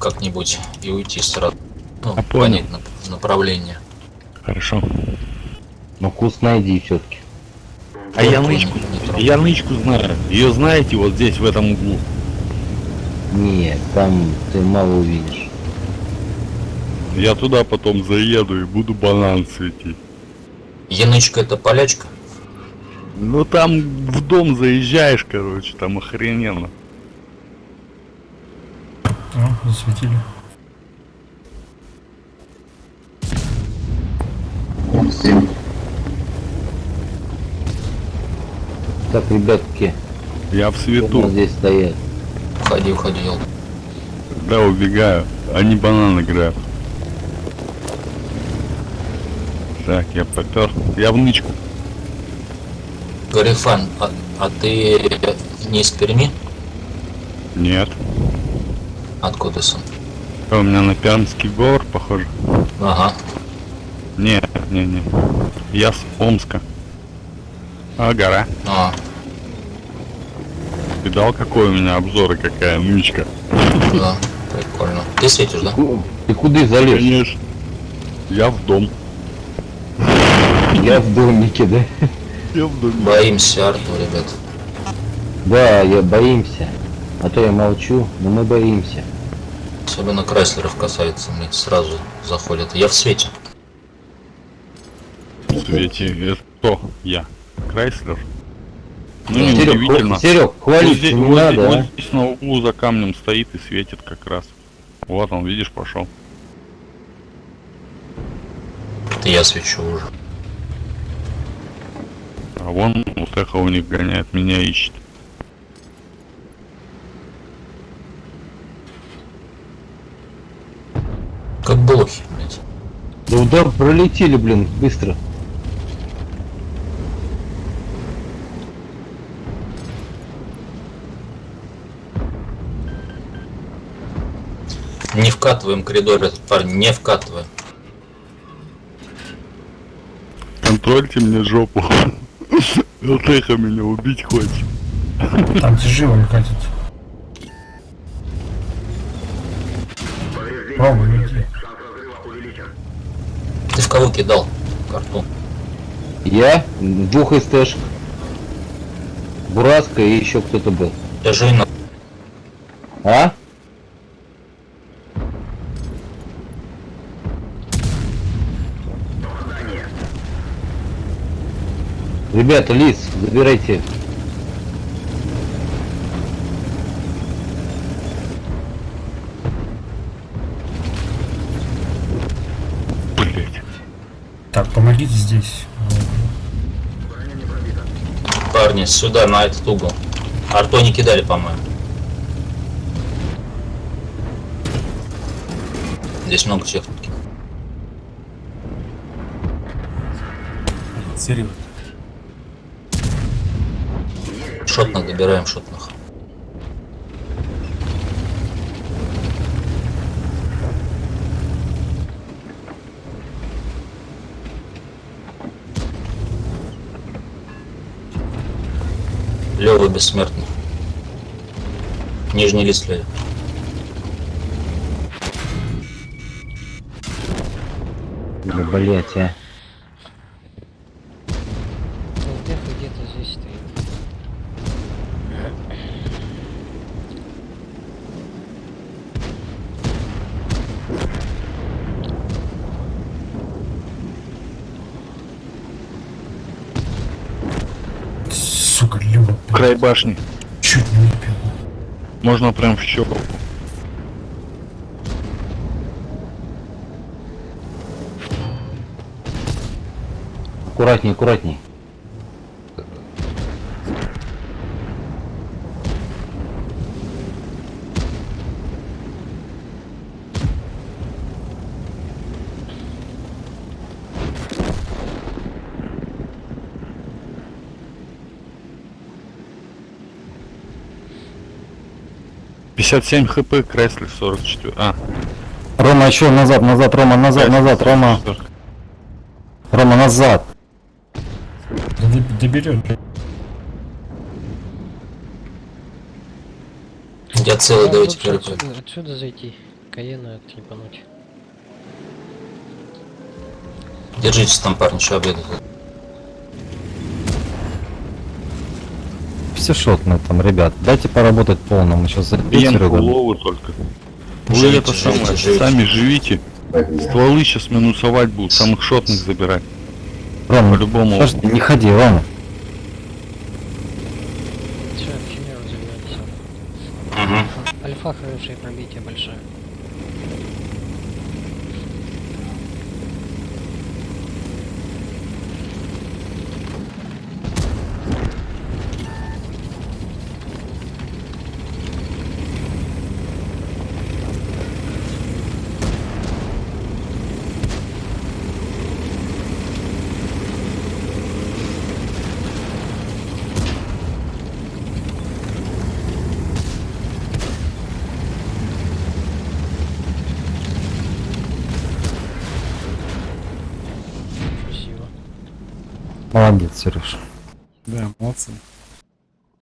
как-нибудь и уйти сразу. Ну, понял. понять нап- направление. Хорошо. Ну куст найди все-таки. А я нычку, я нычку знаю. Ее знаете вот здесь, в этом углу. Нет, там ты мало увидишь. Я туда потом заеду и буду банан светить. Янычка это полячка? Ну там в дом заезжаешь, короче, там охрененно. О, засветили. Так, ребятки, Я в свету, здесь стоят? Уходи, уходи, да, убегаю. Они банан играют. Так, я попер. Я в нычку. Гарифан, а, а ты не из Перми? Нет. Откуда сам? А у меня на Пермский говор, похоже. Ага. Не, не, не. Я с Омска. А, гора. А, Видал, какой у меня обзор и какая нычка? да, прикольно. Ты светишь, да? Ты куда залез? Конечно. Я в дом. Я в домике, да? Я в доме. Боимся Арту, ребят. Да, я боимся. А то я молчу, но мы боимся. Особенно Крайслеров касается, мне сразу заходят. Я в свете. В свете. Это кто? Я. Крайслер? Ну, Да. не Серег, удивительно. Серег, Вот хвалиться здесь, не вот здесь- надо, вот а? здесь на углу за камнем стоит и светит как раз. Вот он, видишь, пошел. Это я свечу уже. А вон вот эхо у них гоняет, меня ищет. Как блохи, блядь. Да удар пролетели, блин, быстро. Не вкатываем коридор этот парень, не вкатываем. Контрольте мне жопу. Вот эхо меня убить хочет. Там живо катит. В кого кидал карту? Я двух СТшек. Бураска и еще кто-то был. Держи на... А? Ребята, лис, забирайте. Так, помогите здесь. Парни, сюда, на этот угол. Арту не кидали, по-моему. Здесь много техники. Серьезно. Шотных добираем, шотных. Лева бессмертный. Нижний лист Лева. Да, блять, а. Толдеха где-то здесь стоит. Сука, Люба, блядь, Край башни. чуть не выпил. Можно прям в щеку. Аккуратней, аккуратней. Пятьдесят семь хп, Крайслер 44. А, Рома, еще назад, назад, Рома, назад, Крайслер назад, Рома, 44. Рома, назад. Да доб- доберет. блядь. Я целый, Как давайте первый. отсюда, отсюда зайти. Каена отлипануть. Держитесь там, парни, что обедать. Все шотные там, ребят. Дайте поработать полно. Мы сейчас Бьем записываем. голову только. Вы Живите, это живите, самое, живите. сами живите. Стволы сейчас минусовать будут, самых шотных забирать. Рома, По-любому. подожди, не ходи. Все, Химеру. Угу. Альфа хорошее пробитие большое. Молодец, Сереж. Да, молодцы.